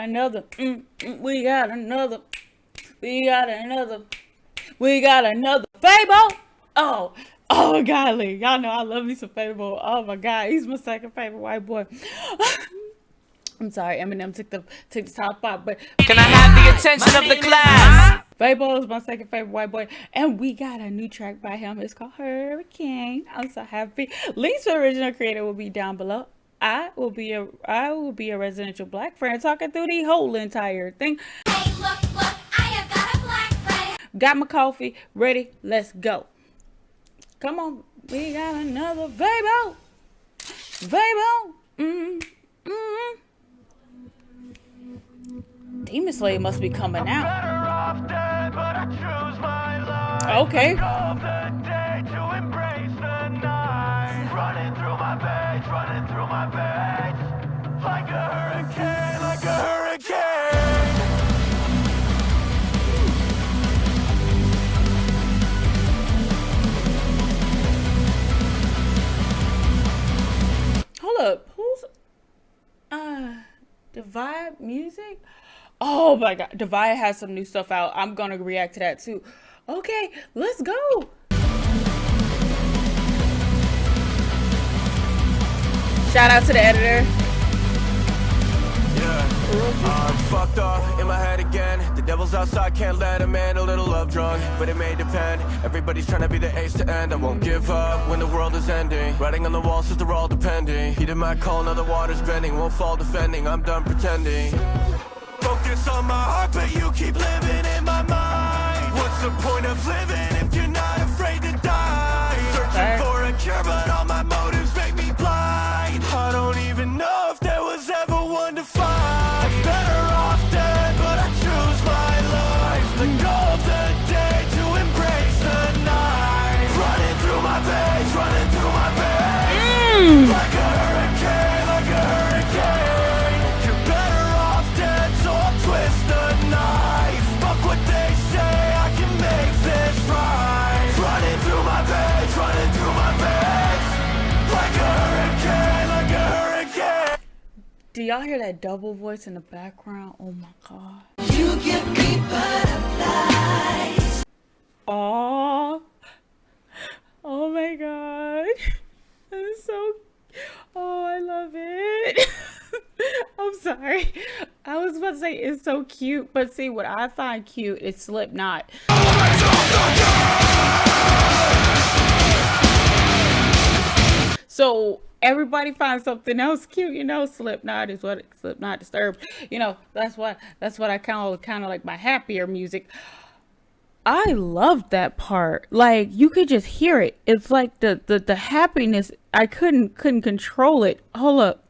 another. Mm, mm, we got another. We got another. We got another. Fabo. Oh, oh, golly. Y'all know I love me some Fabo. Oh my God, he's my second favorite white boy. I'm sorry, Eminem took the took the top off, but can I have the attention of the class? Fabo is my second favorite white boy, and we got a new track by him. It's called Hurricane. I'm so happy. Links to original creator will be down below. I will be a I will be a residential black friend talking through the whole entire thing. Hey, look, look, I have got a black friend. Got my coffee ready. Let's go. Come on, we got another Fabo. Fabo. Mm hmm. Mm hmm. Demon Slayer must be coming out. Okay. Hold up. Who's uh Divide Music? Oh my god, Divide has some new stuff out. I'm gonna react to that too. Okay, let's go. Shout out to the editor. I'm uh, fucked up in my head again. The devil's outside, can't let. A little love drunk, but it may depend. Everybody's trying to be the ace to end. I won't give up when the world is ending. Writing on the walls says they're all depending. Heated my call, now the water's bending. Won't fall defending, I'm done pretending. Focus on my heart, but you keep living in my mind. What's the point of living y'all hear that double voice in the background? Oh my god. You give me butterflies. Oh. Oh my god. That's so Oh, I love it. I'm sorry. I was about to say it's so cute, but see what I find cute is Slipknot. So everybody finds something else cute, you know. Slipknot is what Slipknot disturbed. You know, that's what that's what I kind of kind of like my happier music. I loved that part. Like you could just hear it. It's like the the, the happiness. I couldn't couldn't control it. Hold up.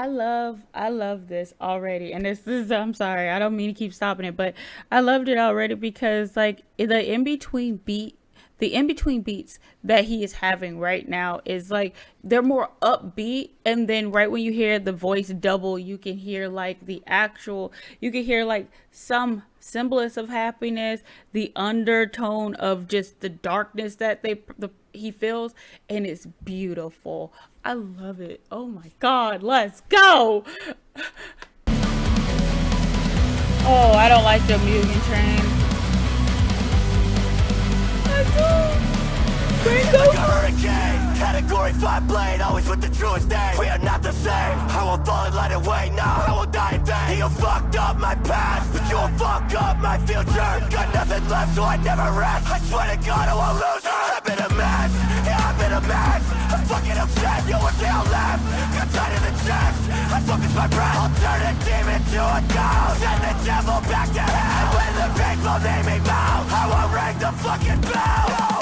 I love I love this already, and this is I'm sorry I don't mean to keep stopping it, but I loved it already because like the in between beat, the in between beats that he is having right now is like they're more upbeat, and then right when you hear the voice double, you can hear like the actual you can hear like some semblance of happiness, the undertone of just the darkness that they the he feels, and it's beautiful. I love it. Oh my god, let's go! Oh, I don't like the Mugen Train. I do. Hurricane, category 5 blade, always with the truest name We are not the same, I won't fall and light away now I will die in vain, you fucked up my past But you'll fuck up my future Got nothing left so I never rest I swear to God I won't lose mess I'm fucking upset, you were down left Got tight in the chest, I focus my breath. I'll turn a demon to a ghost. Send the devil back to hell. And when the people name me bow I won't ring the fucking bell. No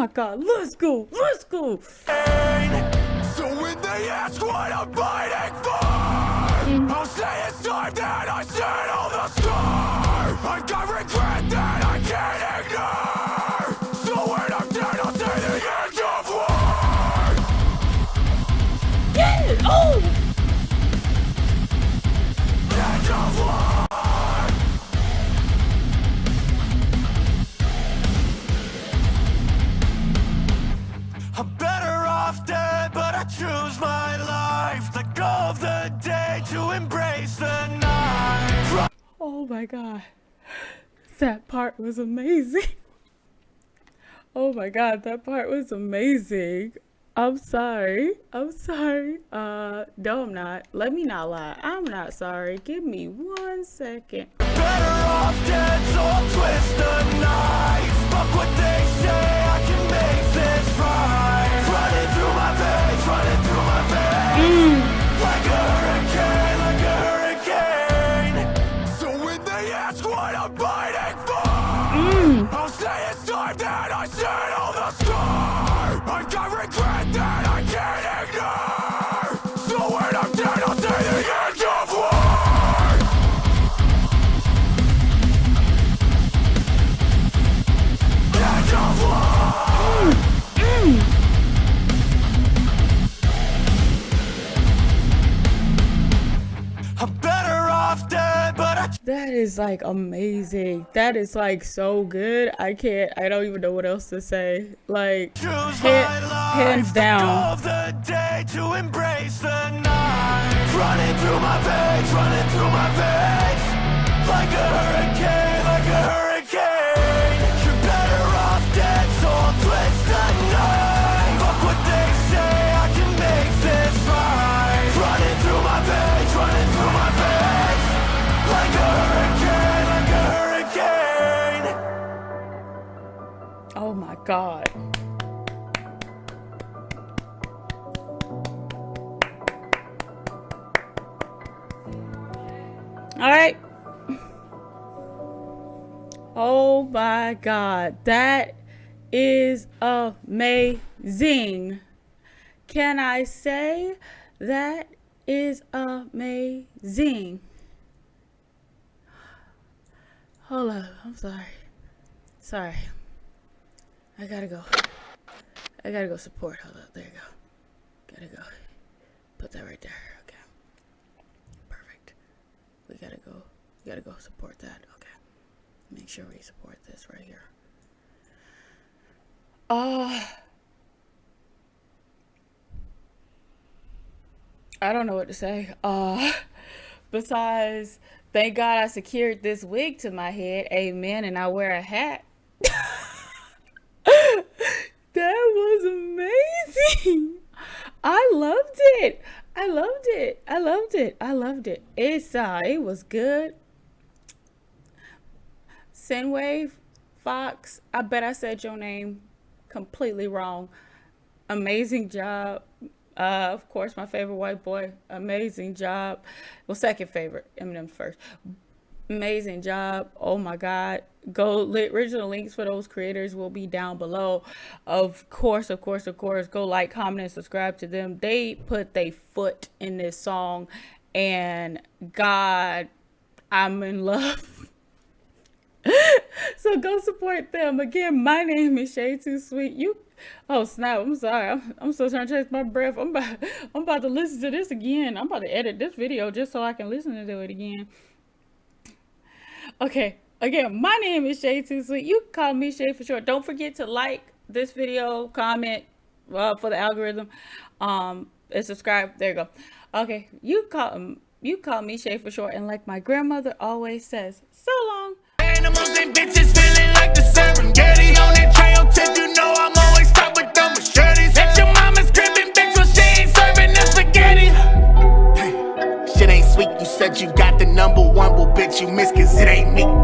my god, let's go, let's go. So when they ask what I'm fighting for, mm. I'll say it's time that I settle the score. I got my god, that part was amazing. Oh my god, that part was amazing. I'm sorry. I'm sorry. Uh, no, I'm not. Let me not lie. I'm not sorry. Give me one second. Is like amazing. That is like so good. I can't, I don't even know what else to say. Like, Hand- hands down. the day to embrace the night. Running through my veins, running through my veins. Like a hurricane, God. All right. Oh my God. That is amazing. Can I say that is amazing? Hold up. I'm sorry. Sorry. I gotta go. I gotta go support. Hold up. There you go. Gotta go. Put that right there. Okay. Perfect. We gotta go. We gotta go support that. Okay. Make sure we support this right here. Uh, I don't know what to say. Uh, besides, thank God I secured this wig to my head. Amen. And I wear a hat. that was I loved it. I loved it. I loved it. I loved it. It's uh it was good. Sinwave Fox, I bet I said your name completely wrong. Amazing job. Uh, of course, my favorite white boy. Amazing job. Well, second favorite. Eminem first. Amazing job. Oh my God. Go original links for those creators will be down below. Of course, of course, of course. Go like, comment, and subscribe to them. They put their foot in this song, and God, I'm in love. so go support them. Again, my name is Shay Too Sweet. You oh snap, I'm sorry. I'm, I'm still trying to catch my breath. I'm about I'm about to listen to this again. I'm about to edit this video just so I can listen to it again. Okay. Again, my name is Shay Too Sweet. You can call me Shay for short. Don't forget to like this video, comment uh, for the algorithm, um, and subscribe. There you go. Okay, you call um, you call me Shay for short, and like my grandmother always says, so long. Animals and bitches feeling like the Serengeti On that trail tip, you know I'm always top with the machetes At your mama's crib and bitch, so she ain't serving the spaghetti Shit ain't sweet, you said you got the number one, well bitch you miss cause it ain't me